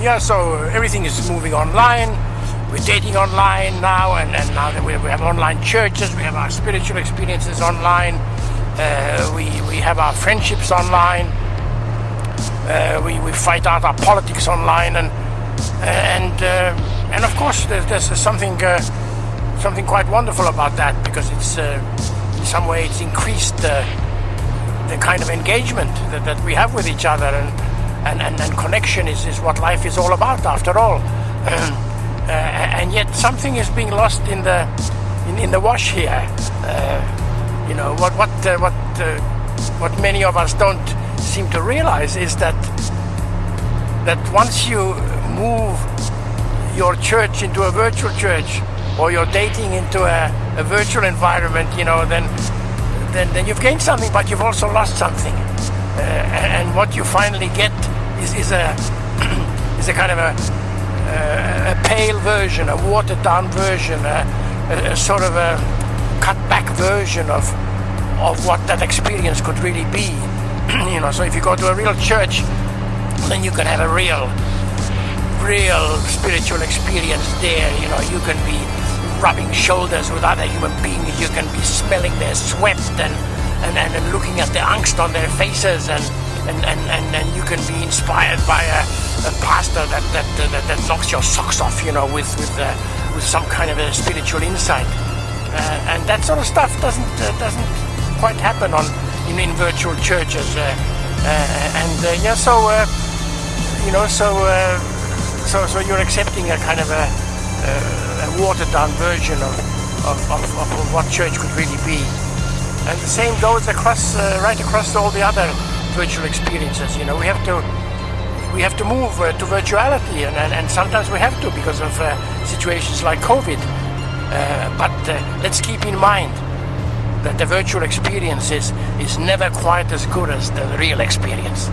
Yeah, so everything is moving online. We're dating online now, and, and now that we, we have online churches, we have our spiritual experiences online, uh, we, we have our friendships online, uh, we, we fight out our politics online, and and uh, and of course there's, there's something uh, something quite wonderful about that because it's uh, in some way it's increased the kind of engagement that, that we have with each other and and, and, and connection is, is what life is all about after all. uh, and yet something is being lost in the in, in the wash here. Uh, you know what what uh, what uh, what many of us don't seem to realize is that that once you move your church into a virtual church or you're dating into a, a virtual environment, you know, then then then you've gained something, but you've also lost something. Uh, and what you finally get is, is a is a kind of a, a, a pale version, a watered down version, a, a, sort of a cut back version of of what that experience could really be. you know, so if you go to a real church, then you can have a real, real spiritual experience there. You know, you can be rubbing shoulders with other human beings. You can be smelling their sweat and and, and, and looking at the angst on their faces and and, and, and, and you can be inspired by a, a pastor that, that, that, that, knocks your socks off, you know, with, with, uh, with some kind of a spiritual insight. Uh, and that sort of stuff doesn't, uh, doesn't quite happen on, in, in virtual churches. Uh, uh, and uh, yeah, so, you know, so, so, so you're accepting a kind of a, a watered down version of, of, of, of, what church could really be. And the same goes across, right across all the other virtual experiences. You know, we have to we have to move uh, to virtuality, and, and, and, sometimes we have to because of uh, situations like COVID. Uh, but uh, let's keep in mind that the virtual experience is, is never quite as good as the real experience.